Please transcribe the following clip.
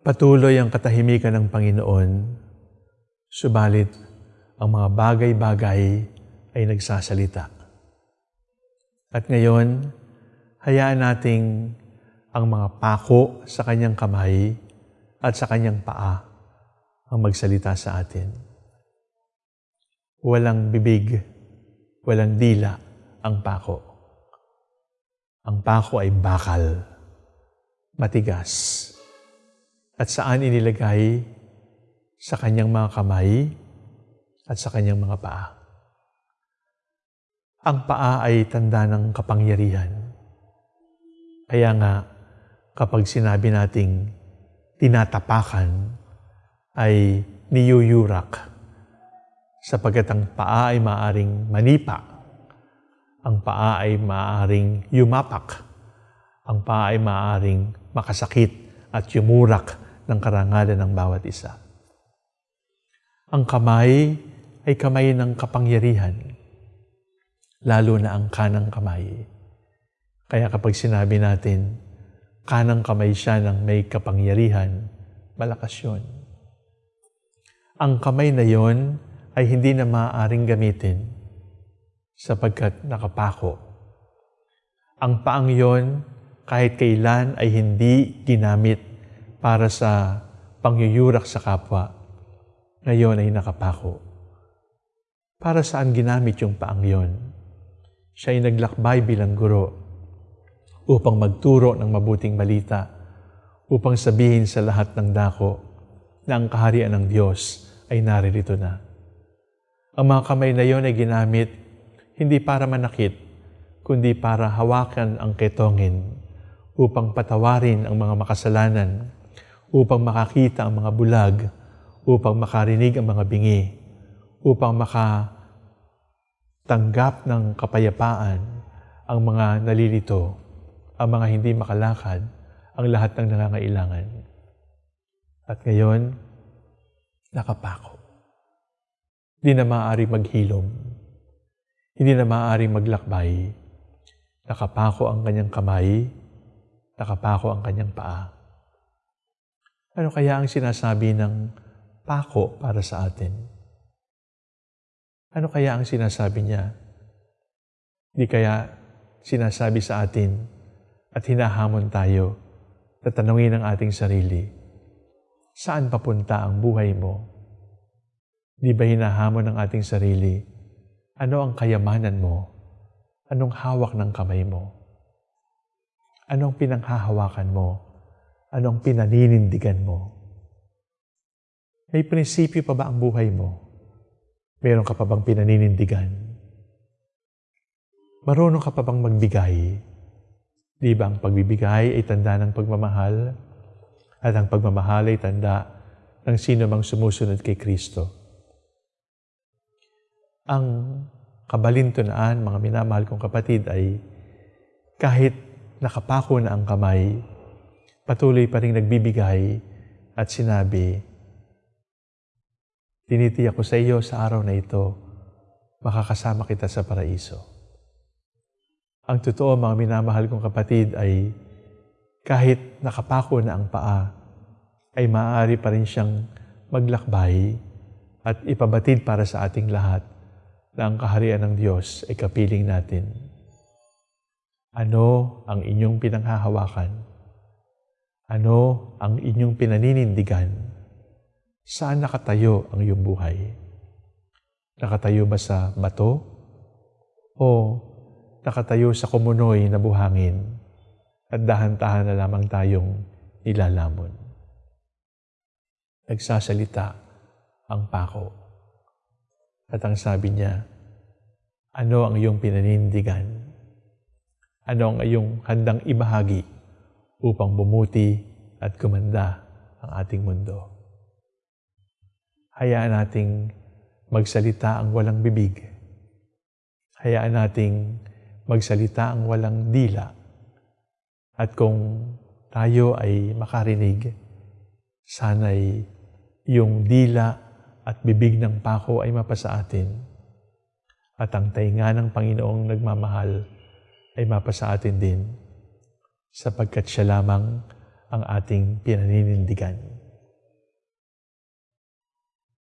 Patuloy ang katahimikan ng Panginoon, subalit ang mga bagay-bagay ay nagsasalita. At ngayon, hayaan nating ang mga pako sa kanyang kamay at sa kanyang paa ang magsalita sa atin. Walang bibig, walang dila ang pako. Ang pako ay bakal, matigas, at saan inilagay sa kanyang mga kamay at sa kanyang mga paa. Ang paa ay tanda ng kapangyarihan. Kaya nga, kapag sinabi nating tinatapakan, ay niyuyurak sapagkat ang paa ay maaring manipa. Ang paa ay maaring yumapak. Ang paa ay maaring makasakit at yumurak ng karangalan ng bawat isa. Ang kamay ay kamay ng kapangyarihan lalo na ang kanang kamay. Kaya kapag sinabi natin, kanang kamay siya ng may kapangyarihan, malakas yun. Ang kamay na yon ay hindi na maaaring gamitin sapagkat nakapako. Ang paang yon kahit kailan ay hindi ginamit para sa pangyuyurak sa kapwa, ngayon ay nakapako. Para saan ginamit yung paang yon? siya ay naglakbay bilang guro upang magturo ng mabuting balita, upang sabihin sa lahat ng dako na ang kaharian ng Diyos ay naririto na. Ang mga kamay na iyon ay ginamit hindi para manakit, kundi para hawakan ang ketongin upang patawarin ang mga makasalanan, upang makakita ang mga bulag, upang makarinig ang mga bingi, upang maka tanggap ng kapayapaan ang mga nalilito, ang mga hindi makalakad, ang lahat ng nangangailangan. At ngayon, nakapako. Hindi na maaari maghilom. Hindi na maaari maglakbay. Nakapako ang kanyang kamay, nakapako ang kanyang paa. Ano kaya ang sinasabi ng pako para sa atin? Ano kaya ang sinasabi niya? Di kaya sinasabi sa atin at hinahamon tayo na tanungin ang ating sarili, saan papunta ang buhay mo? Di ba hinahamon ng ating sarili, ano ang kayamanan mo? Anong hawak ng kamay mo? Anong pinanghahawakan mo? Anong pinaninindigan mo? May prinsipyo pa ba ang buhay mo? Meron ka pa bang pinaninindigan? Marunong ka pa bang magbigay? Di ba ang pagbibigay ay tanda ng pagmamahal? At ang pagmamahal ay tanda ng sino mang sumusunod kay Kristo. Ang kabalintunaan, mga minamahal kong kapatid, ay kahit nakapako na ang kamay, patuloy pa rin nagbibigay at sinabi, Tinitiyak ko sa iyo sa araw na ito, makakasama kita sa paraiso. Ang totoo, mga minamahal kong kapatid, ay kahit nakapako na ang paa, ay maaari pa rin siyang maglakbay at ipabatid para sa ating lahat na ang kaharian ng Diyos ay kapiling natin. Ano ang inyong pinanghahawakan? Ano ang inyong pinaninindigan? Saan nakatayo ang iyong buhay? Nakatayo ba sa bato? O nakatayo sa kumunoy na buhangin at dahan-tahan na lamang tayong nilalamon? Nagsasalita ang pako. At ang sabi niya, ano ang iyong pinanindigan? Ano ang iyong handang ibahagi upang bumuti at kumanda ang ating mundo? hayaan nating magsalita ang walang bibig. Hayaan nating magsalita ang walang dila. At kung tayo ay makarinig, sana'y yung dila at bibig ng pako ay mapasa atin. At ang tainga ng Panginoong nagmamahal ay mapasa atin din sapagkat siya lamang ang ating pinaninindigan.